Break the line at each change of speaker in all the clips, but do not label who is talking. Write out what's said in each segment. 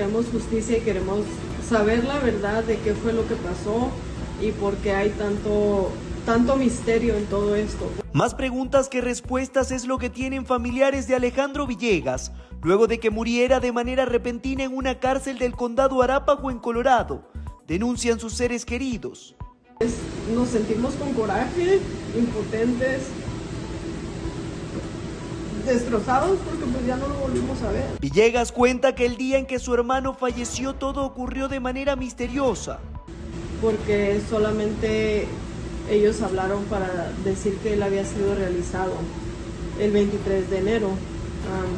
queremos justicia y queremos saber la verdad de qué fue lo que pasó y por qué hay tanto, tanto misterio en todo esto.
Más preguntas que respuestas es lo que tienen familiares de Alejandro Villegas, luego de que muriera de manera repentina en una cárcel del condado Arápago en Colorado. Denuncian sus seres queridos.
Nos sentimos con coraje, impotentes, destrozados porque pues ya no lo volvimos a ver.
Villegas cuenta que el día en que su hermano falleció todo ocurrió de manera misteriosa.
Porque solamente ellos hablaron para decir que él había sido realizado el 23 de enero,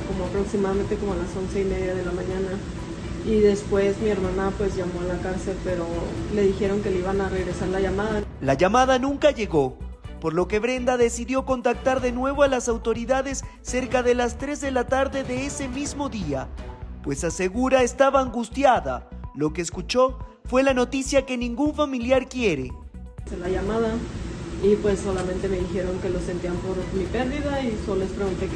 como aproximadamente como a las once y media de la mañana. Y después mi hermana pues llamó a la cárcel, pero le dijeron que le iban a regresar la llamada.
La llamada nunca llegó por lo que Brenda decidió contactar de nuevo a las autoridades cerca de las 3 de la tarde de ese mismo día, pues asegura estaba angustiada. Lo que escuchó fue la noticia que ningún familiar quiere.
La llamada y pues solamente me dijeron que lo sentían por mi pérdida y solo les pregunté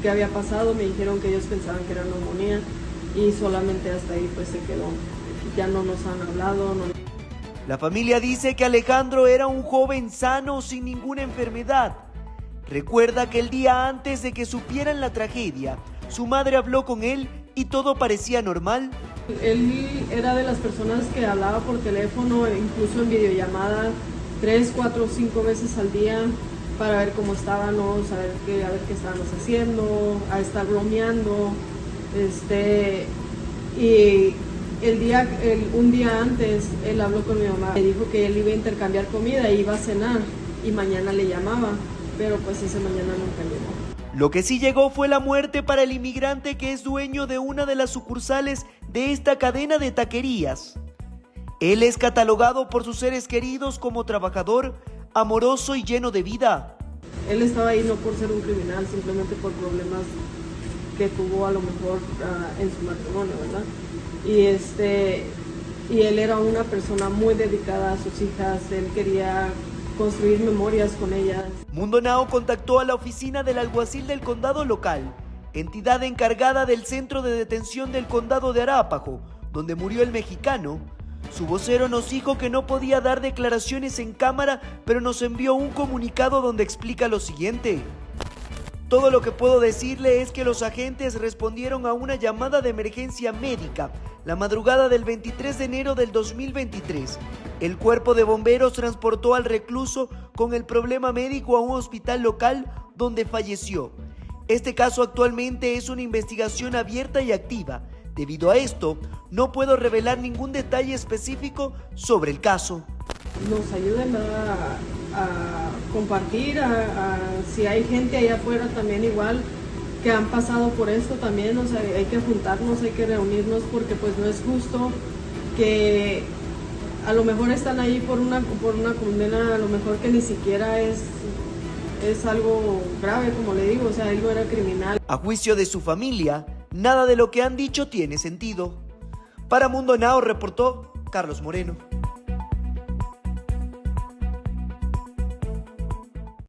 qué había pasado, me dijeron que ellos pensaban que era neumonía y solamente hasta ahí pues se quedó. Ya no nos han hablado.
La familia dice que Alejandro era un joven sano sin ninguna enfermedad. Recuerda que el día antes de que supieran la tragedia, su madre habló con él y todo parecía normal.
Él era de las personas que hablaba por teléfono, incluso en videollamada, tres, cuatro, cinco veces al día para ver cómo estábamos, a ver qué, a ver qué estábamos haciendo, a estar bromeando. Este, y el día, un día antes, él habló con mi mamá, le dijo que él iba a intercambiar comida, iba a cenar y mañana le llamaba, pero pues ese mañana nunca llegó.
Lo que sí llegó fue la muerte para el inmigrante que es dueño de una de las sucursales de esta cadena de taquerías. Él es catalogado por sus seres queridos como trabajador, amoroso y lleno de vida.
Él estaba ahí no por ser un criminal, simplemente por problemas que tuvo a lo mejor uh, en su matrimonio, ¿verdad? Y este y él era una persona muy dedicada a sus hijas, él quería construir memorias con ellas.
Mundo Nao contactó a la oficina del alguacil del condado local, entidad encargada del centro de detención del condado de Arápago, donde murió el mexicano. Su vocero nos dijo que no podía dar declaraciones en cámara, pero nos envió un comunicado donde explica lo siguiente. Todo lo que puedo decirle es que los agentes respondieron a una llamada de emergencia médica la madrugada del 23 de enero del 2023. El cuerpo de bomberos transportó al recluso con el problema médico a un hospital local donde falleció. Este caso actualmente es una investigación abierta y activa. Debido a esto, no puedo revelar ningún detalle específico sobre el caso.
Nos ayuden a a compartir, a, si hay gente allá afuera también igual que han pasado por esto también, o sea, hay que juntarnos, hay que reunirnos porque pues no es justo que a lo mejor están ahí por una, por una condena, a lo mejor que ni siquiera es, es algo grave, como le digo, o sea, algo era criminal.
A juicio de su familia, nada de lo que han dicho tiene sentido. Para Mundo Now reportó Carlos Moreno.